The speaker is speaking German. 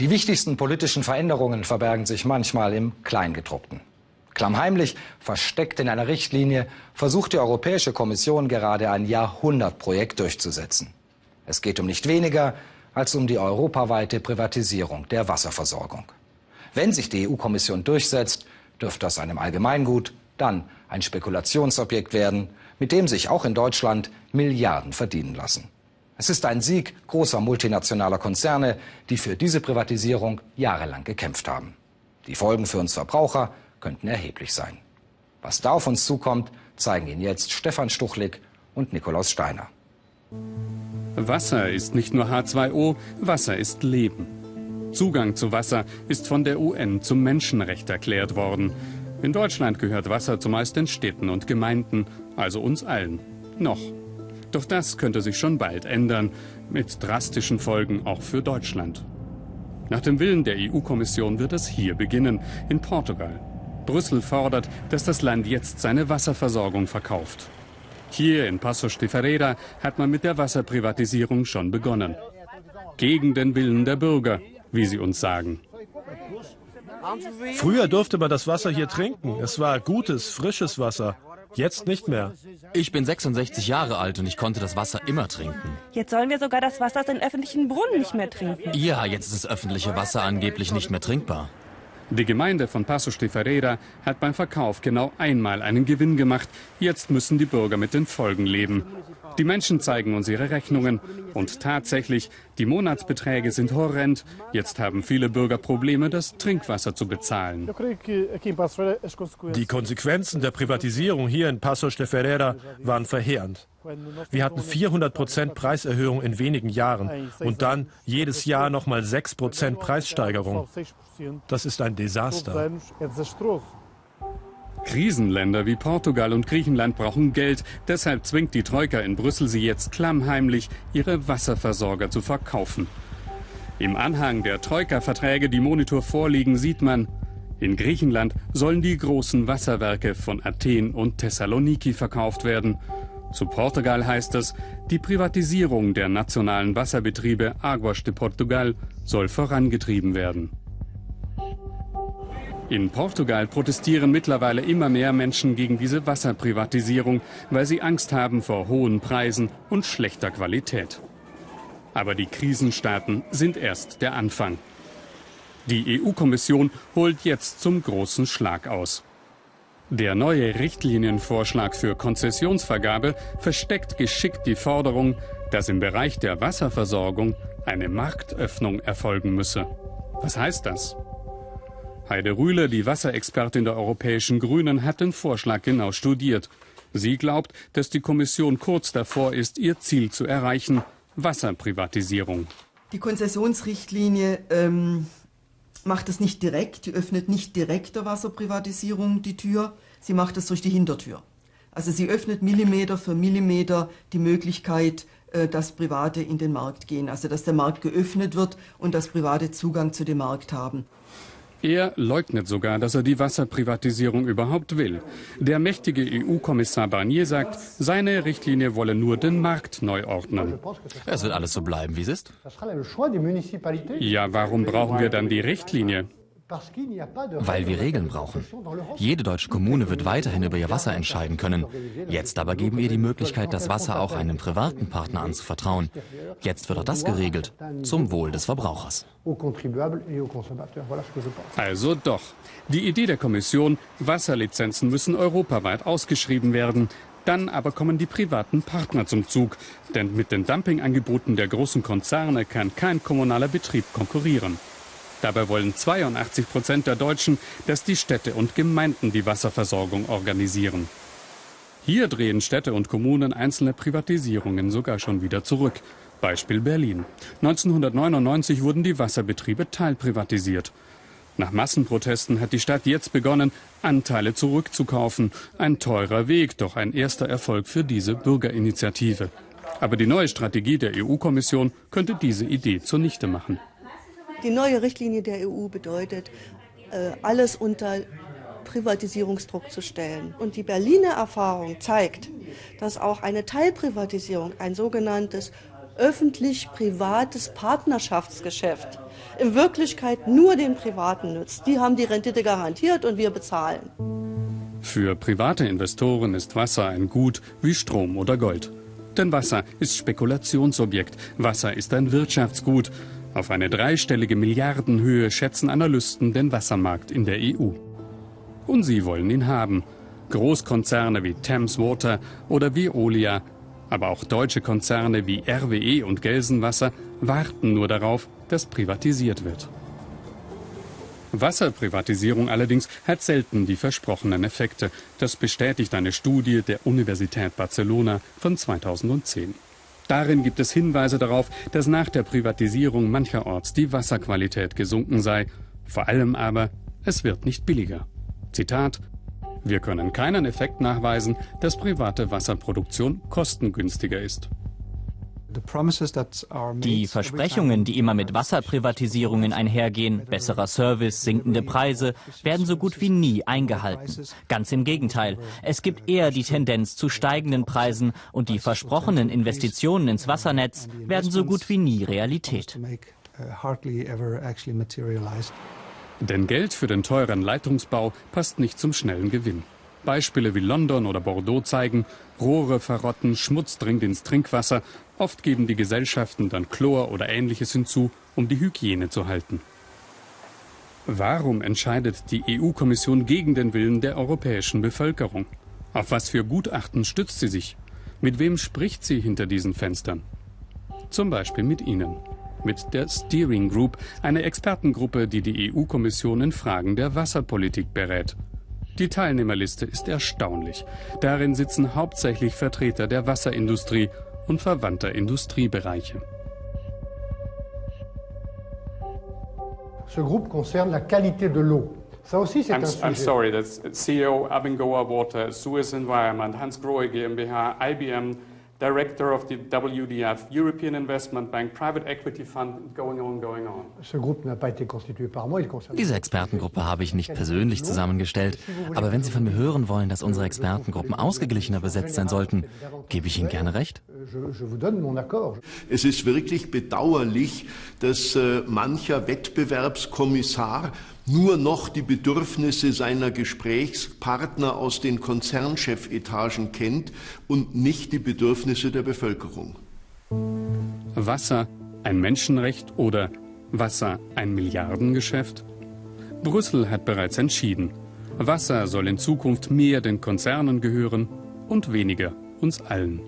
Die wichtigsten politischen Veränderungen verbergen sich manchmal im Kleingedruckten. Klammheimlich, versteckt in einer Richtlinie, versucht die Europäische Kommission gerade ein Jahrhundertprojekt durchzusetzen. Es geht um nicht weniger als um die europaweite Privatisierung der Wasserversorgung. Wenn sich die EU-Kommission durchsetzt, dürfte aus einem Allgemeingut dann ein Spekulationsobjekt werden, mit dem sich auch in Deutschland Milliarden verdienen lassen. Es ist ein Sieg großer multinationaler Konzerne, die für diese Privatisierung jahrelang gekämpft haben. Die Folgen für uns Verbraucher könnten erheblich sein. Was da auf uns zukommt, zeigen Ihnen jetzt Stefan Stuchlik und Nikolaus Steiner. Wasser ist nicht nur H2O, Wasser ist Leben. Zugang zu Wasser ist von der UN zum Menschenrecht erklärt worden. In Deutschland gehört Wasser zumeist den Städten und Gemeinden, also uns allen. Noch. Doch das könnte sich schon bald ändern, mit drastischen Folgen auch für Deutschland. Nach dem Willen der EU-Kommission wird es hier beginnen, in Portugal. Brüssel fordert, dass das Land jetzt seine Wasserversorgung verkauft. Hier in Passos de Ferreira hat man mit der Wasserprivatisierung schon begonnen. Gegen den Willen der Bürger, wie sie uns sagen. Früher durfte man das Wasser hier trinken. Es war gutes, frisches Wasser. Jetzt nicht mehr. Ich bin 66 Jahre alt und ich konnte das Wasser immer trinken. Jetzt sollen wir sogar das Wasser aus den öffentlichen Brunnen nicht mehr trinken. Ja, jetzt ist das öffentliche Wasser angeblich nicht mehr trinkbar. Die Gemeinde von Passos de Ferreira hat beim Verkauf genau einmal einen Gewinn gemacht. Jetzt müssen die Bürger mit den Folgen leben. Die Menschen zeigen uns ihre Rechnungen. Und tatsächlich, die Monatsbeträge sind horrend. Jetzt haben viele Bürger Probleme, das Trinkwasser zu bezahlen. Die Konsequenzen der Privatisierung hier in Passos de Ferreira waren verheerend. Wir hatten 400 Prozent Preiserhöhung in wenigen Jahren und dann jedes Jahr nochmal 6 Prozent Preissteigerung. Das ist ein Desaster. Krisenländer wie Portugal und Griechenland brauchen Geld. Deshalb zwingt die Troika in Brüssel sie jetzt klammheimlich, ihre Wasserversorger zu verkaufen. Im Anhang der Troika-Verträge, die Monitor vorliegen, sieht man, in Griechenland sollen die großen Wasserwerke von Athen und Thessaloniki verkauft werden. Zu Portugal heißt es, die Privatisierung der nationalen Wasserbetriebe Aguas de Portugal soll vorangetrieben werden. In Portugal protestieren mittlerweile immer mehr Menschen gegen diese Wasserprivatisierung, weil sie Angst haben vor hohen Preisen und schlechter Qualität. Aber die Krisenstaaten sind erst der Anfang. Die EU-Kommission holt jetzt zum großen Schlag aus. Der neue Richtlinienvorschlag für Konzessionsvergabe versteckt geschickt die Forderung, dass im Bereich der Wasserversorgung eine Marktöffnung erfolgen müsse. Was heißt das? Heide Rühle, die Wasserexpertin der Europäischen Grünen, hat den Vorschlag genau studiert. Sie glaubt, dass die Kommission kurz davor ist, ihr Ziel zu erreichen, Wasserprivatisierung. Die Konzessionsrichtlinie ähm, macht es nicht direkt, die öffnet nicht direkt der Wasserprivatisierung die Tür, sie macht es durch die Hintertür. Also sie öffnet Millimeter für Millimeter die Möglichkeit, äh, dass Private in den Markt gehen, also dass der Markt geöffnet wird und dass Private Zugang zu dem Markt haben. Er leugnet sogar, dass er die Wasserprivatisierung überhaupt will. Der mächtige EU-Kommissar Barnier sagt, seine Richtlinie wolle nur den Markt neu ordnen. Es wird alles so bleiben, wie es ist. Ja, warum brauchen wir dann die Richtlinie? Weil wir Regeln brauchen. Jede deutsche Kommune wird weiterhin über ihr Wasser entscheiden können. Jetzt aber geben wir die Möglichkeit, das Wasser auch einem privaten Partner anzuvertrauen. Jetzt wird auch das geregelt, zum Wohl des Verbrauchers. Also doch. Die Idee der Kommission, Wasserlizenzen müssen europaweit ausgeschrieben werden. Dann aber kommen die privaten Partner zum Zug. Denn mit den Dumpingangeboten der großen Konzerne kann kein kommunaler Betrieb konkurrieren. Dabei wollen 82 Prozent der Deutschen, dass die Städte und Gemeinden die Wasserversorgung organisieren. Hier drehen Städte und Kommunen einzelne Privatisierungen sogar schon wieder zurück. Beispiel Berlin. 1999 wurden die Wasserbetriebe teilprivatisiert. Nach Massenprotesten hat die Stadt jetzt begonnen, Anteile zurückzukaufen. Ein teurer Weg, doch ein erster Erfolg für diese Bürgerinitiative. Aber die neue Strategie der EU-Kommission könnte diese Idee zunichte machen. Die neue Richtlinie der EU bedeutet, äh, alles unter Privatisierungsdruck zu stellen. Und die Berliner Erfahrung zeigt, dass auch eine Teilprivatisierung, ein sogenanntes öffentlich-privates Partnerschaftsgeschäft in Wirklichkeit nur den Privaten nützt. Die haben die Rendite garantiert und wir bezahlen. Für private Investoren ist Wasser ein Gut wie Strom oder Gold. Denn Wasser ist Spekulationsobjekt. Wasser ist ein Wirtschaftsgut. Auf eine dreistellige Milliardenhöhe schätzen Analysten den Wassermarkt in der EU. Und sie wollen ihn haben. Großkonzerne wie Thames Water oder Veolia, aber auch deutsche Konzerne wie RWE und Gelsenwasser warten nur darauf, dass privatisiert wird. Wasserprivatisierung allerdings hat selten die versprochenen Effekte. Das bestätigt eine Studie der Universität Barcelona von 2010. Darin gibt es Hinweise darauf, dass nach der Privatisierung mancherorts die Wasserqualität gesunken sei. Vor allem aber, es wird nicht billiger. Zitat Wir können keinen Effekt nachweisen, dass private Wasserproduktion kostengünstiger ist. Die Versprechungen, die immer mit Wasserprivatisierungen einhergehen, besserer Service, sinkende Preise, werden so gut wie nie eingehalten. Ganz im Gegenteil, es gibt eher die Tendenz zu steigenden Preisen und die versprochenen Investitionen ins Wassernetz werden so gut wie nie Realität. Uh, Denn Geld für den teuren Leitungsbau passt nicht zum schnellen Gewinn. Beispiele wie London oder Bordeaux zeigen, Rohre verrotten, Schmutz dringt ins Trinkwasser, oft geben die Gesellschaften dann Chlor oder ähnliches hinzu, um die Hygiene zu halten. Warum entscheidet die EU-Kommission gegen den Willen der europäischen Bevölkerung? Auf was für Gutachten stützt sie sich? Mit wem spricht sie hinter diesen Fenstern? Zum Beispiel mit Ihnen. Mit der Steering Group, einer Expertengruppe, die die EU-Kommission in Fragen der Wasserpolitik berät. Die Teilnehmerliste ist erstaunlich. Darin sitzen hauptsächlich Vertreter der Wasserindustrie und verwandter Industriebereiche. Ce groupe concerne la qualité de l'eau. Ça aussi, c'est un sujet. I'm sorry, that's CEO Abengoa Water, Suez Environment, Hans Grohe GmbH, IBM, Director of the WDF, European Investment Bank, Private Equity Fund, going on, going on. Diese Expertengruppe habe ich nicht persönlich zusammengestellt, aber wenn Sie von mir hören wollen, dass unsere Expertengruppen ausgeglichener besetzt sein sollten, gebe ich Ihnen gerne recht. Es ist wirklich bedauerlich, dass äh, mancher Wettbewerbskommissar nur noch die Bedürfnisse seiner Gesprächspartner aus den Konzernchefetagen kennt und nicht die Bedürfnisse der Bevölkerung. Wasser ein Menschenrecht oder Wasser ein Milliardengeschäft? Brüssel hat bereits entschieden. Wasser soll in Zukunft mehr den Konzernen gehören und weniger uns allen.